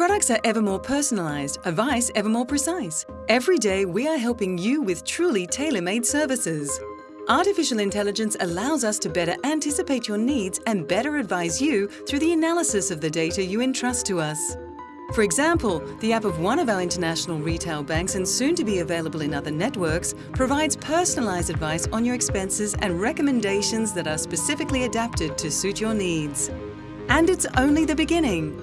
products are ever more personalised, advice ever more precise. Every day we are helping you with truly tailor-made services. Artificial intelligence allows us to better anticipate your needs and better advise you through the analysis of the data you entrust to us. For example, the app of one of our international retail banks and soon to be available in other networks provides personalised advice on your expenses and recommendations that are specifically adapted to suit your needs. And it's only the beginning.